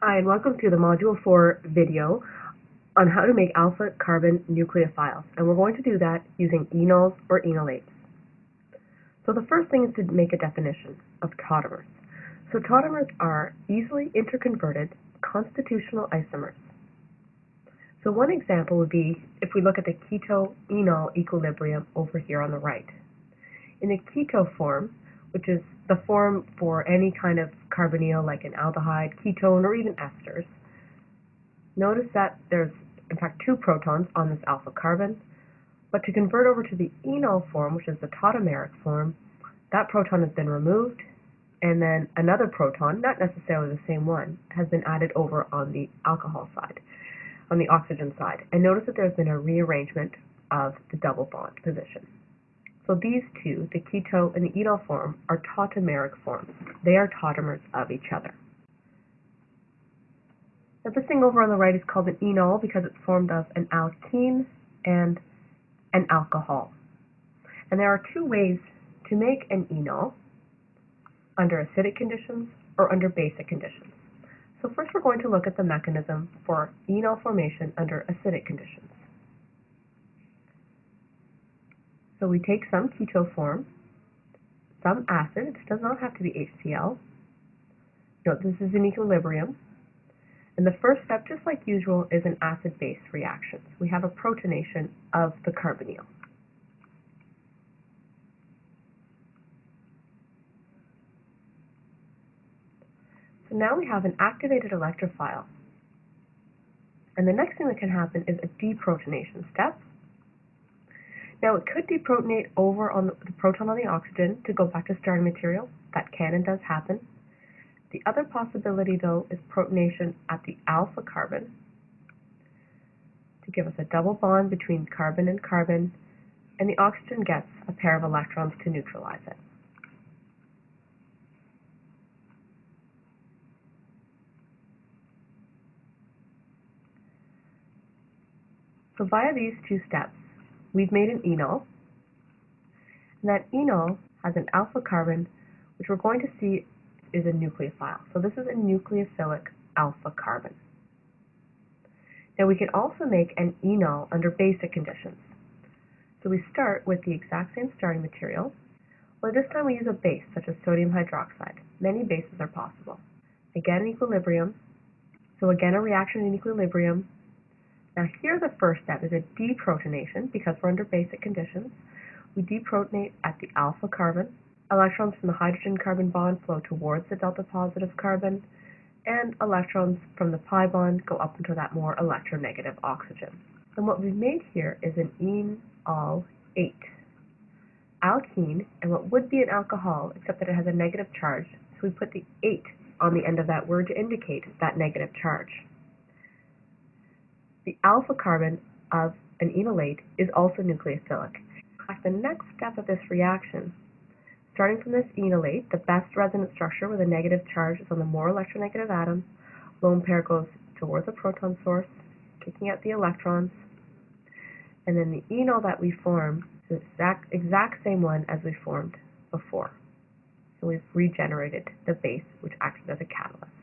Hi, and welcome to the Module 4 video on how to make alpha carbon nucleophiles. And we're going to do that using enols or enolates. So the first thing is to make a definition of tautomers. So tautomers are easily interconverted constitutional isomers. So one example would be if we look at the keto-enol equilibrium over here on the right. In the keto form, which is the form for any kind of carbonyl like an aldehyde, ketone, or even esters. Notice that there's in fact two protons on this alpha carbon, but to convert over to the enol form, which is the tautomeric form, that proton has been removed, and then another proton, not necessarily the same one, has been added over on the alcohol side, on the oxygen side. And notice that there's been a rearrangement of the double bond position. So these two, the keto and the enol form, are tautomeric forms. They are tautomers of each other. Now this thing over on the right is called an enol because it's formed of an alkene and an alcohol. And there are two ways to make an enol under acidic conditions or under basic conditions. So first we're going to look at the mechanism for enol formation under acidic conditions. So we take some keto form, some acid, it does not have to be HCl. Note this is in equilibrium. And the first step, just like usual, is an acid-base reaction. So we have a protonation of the carbonyl. So now we have an activated electrophile. And the next thing that can happen is a deprotonation step. Now it could deprotonate over on the, the proton on the oxygen to go back to starting material. That can and does happen. The other possibility though is protonation at the alpha carbon to give us a double bond between carbon and carbon and the oxygen gets a pair of electrons to neutralize it. So via these two steps, we've made an enol. And that enol has an alpha carbon, which we're going to see is a nucleophile. So this is a nucleophilic alpha carbon. Now we can also make an enol under basic conditions. So we start with the exact same starting material, or this time we use a base such as sodium hydroxide. Many bases are possible. Again, equilibrium. So again, a reaction in equilibrium now here the first step is a deprotonation because we're under basic conditions. We deprotonate at the alpha carbon. Electrons from the hydrogen-carbon bond flow towards the delta positive carbon, and electrons from the pi bond go up into that more electronegative oxygen. And what we've made here is an enol 8 alkene, and what would be an alcohol, except that it has a negative charge, so we put the ate on the end of that word to indicate that negative charge. The alpha carbon of an enolate is also nucleophilic. The next step of this reaction, starting from this enolate, the best resonance structure with a negative charge is on the more electronegative atom. Lone pair goes towards the proton source, kicking out the electrons. And then the enol that we form is the exact, exact same one as we formed before. So we've regenerated the base, which acts as a catalyst.